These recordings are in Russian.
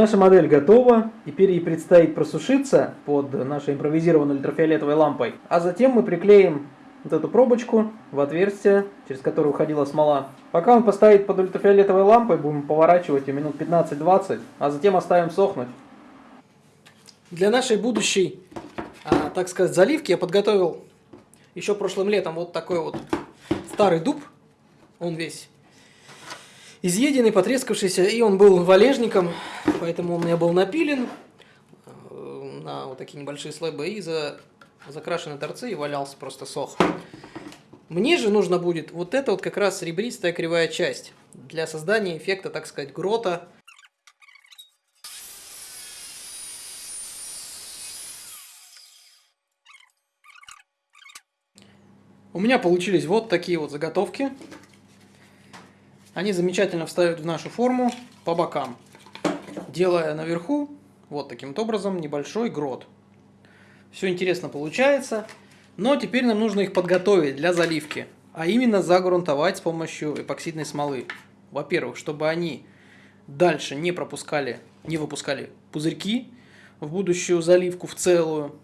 Наша модель готова, теперь ей предстоит просушиться под нашей импровизированной ультрафиолетовой лампой, а затем мы приклеим вот эту пробочку в отверстие, через которое уходила смола. Пока он постоит под ультрафиолетовой лампой, будем поворачивать ее минут 15-20, а затем оставим сохнуть. Для нашей будущей, а, так сказать, заливки я подготовил еще прошлым летом вот такой вот старый дуб. Он весь изъеденный, потрескавшийся, и он был валежником, поэтому он у меня был напилен э, на вот такие небольшие слои и за, закрашены торцы и валялся просто сох. Мне же нужно будет вот это вот как раз ребристая кривая часть для создания эффекта, так сказать, грота. У меня получились вот такие вот заготовки. Они замечательно встают в нашу форму по бокам, делая наверху вот таким вот образом небольшой грот. Все интересно получается, но теперь нам нужно их подготовить для заливки, а именно загрунтовать с помощью эпоксидной смолы. Во-первых, чтобы они дальше не пропускали, не выпускали пузырьки в будущую заливку в целую.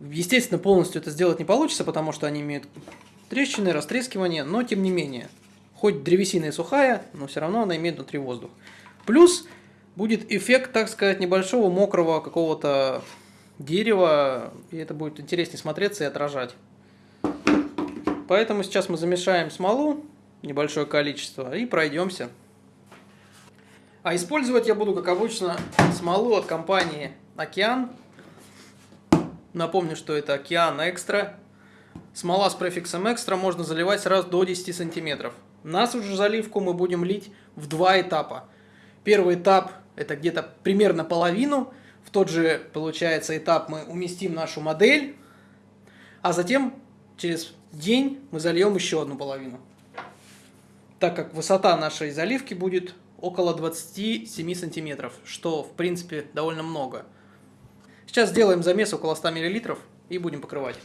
Естественно, полностью это сделать не получится, потому что они имеют трещины, растрескивание, но тем не менее – Хоть древесина и сухая, но все равно она имеет внутри воздух. Плюс будет эффект, так сказать, небольшого мокрого какого-то дерева, и это будет интереснее смотреться и отражать. Поэтому сейчас мы замешаем смолу, небольшое количество, и пройдемся. А использовать я буду, как обычно, смолу от компании Океан. Напомню, что это Океан Экстра. Смола с префиксом Экстра можно заливать сразу до 10 сантиметров. Нашу же заливку мы будем лить в два этапа. Первый этап это где-то примерно половину. В тот же, получается, этап мы уместим нашу модель. А затем через день мы зальем еще одну половину. Так как высота нашей заливки будет около 27 сантиметров, что в принципе довольно много. Сейчас сделаем замес около 100 мл и будем покрывать.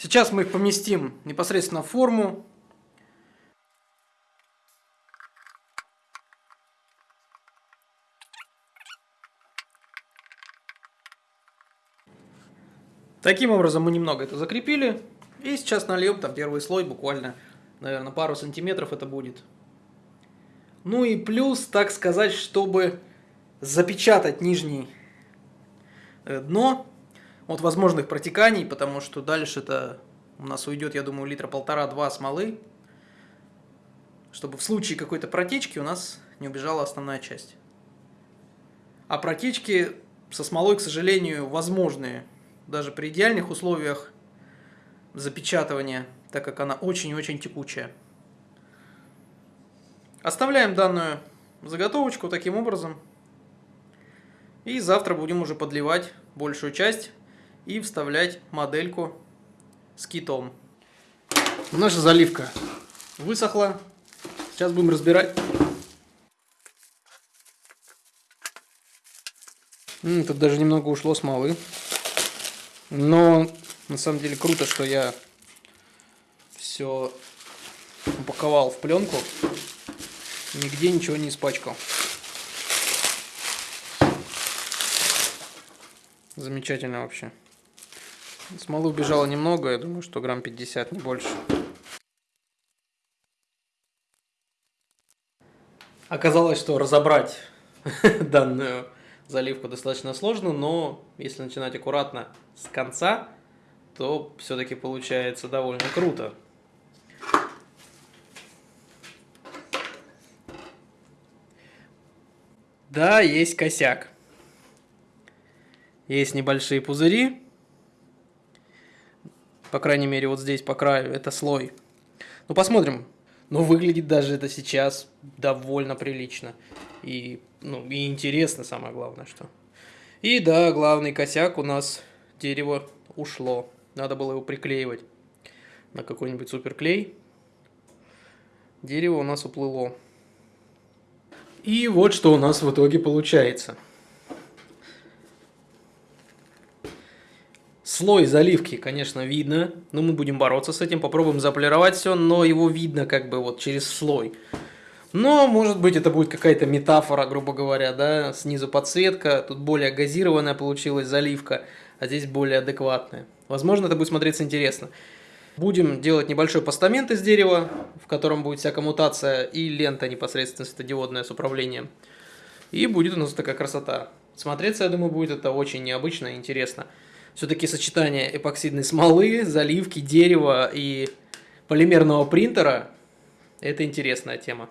Сейчас мы их поместим непосредственно в форму. Таким образом мы немного это закрепили. И сейчас нальем там первый слой, буквально, наверное, пару сантиметров это будет. Ну и плюс, так сказать, чтобы запечатать нижний э, дно, от возможных протеканий, потому что дальше это у нас уйдет, я думаю, литра полтора-два смолы, чтобы в случае какой-то протечки у нас не убежала основная часть. А протечки со смолой, к сожалению, возможны даже при идеальных условиях запечатывания, так как она очень-очень текучая. Оставляем данную заготовочку таким образом. И завтра будем уже подливать большую часть и вставлять модельку с китом. Наша заливка высохла. Сейчас будем разбирать. М -м, тут даже немного ушло смолы. Но на самом деле круто, что я все упаковал в пленку. Нигде ничего не испачкал. Замечательно вообще. Смолы убежало немного, я думаю, что грамм 50, не больше. Оказалось, что разобрать данную заливку достаточно сложно, но если начинать аккуратно с конца, то все-таки получается довольно круто. Да, есть косяк. Есть небольшие пузыри, по крайней мере, вот здесь по краю, это слой. Ну, посмотрим. Но выглядит даже это сейчас довольно прилично. И, ну, и интересно, самое главное, что. И да, главный косяк у нас дерево ушло. Надо было его приклеивать на какой-нибудь суперклей. Дерево у нас уплыло. И вот что у нас в итоге получается. Слой заливки, конечно, видно, но мы будем бороться с этим, попробуем заполировать все, но его видно как бы вот через слой. Но, может быть, это будет какая-то метафора, грубо говоря, да, снизу подсветка, тут более газированная получилась заливка, а здесь более адекватная. Возможно, это будет смотреться интересно. Будем делать небольшой постамент из дерева, в котором будет вся коммутация и лента непосредственно светодиодная с управлением. И будет у нас такая красота. Смотреться, я думаю, будет это очень необычно и интересно. Все-таки сочетание эпоксидной смолы, заливки, дерева и полимерного принтера – это интересная тема.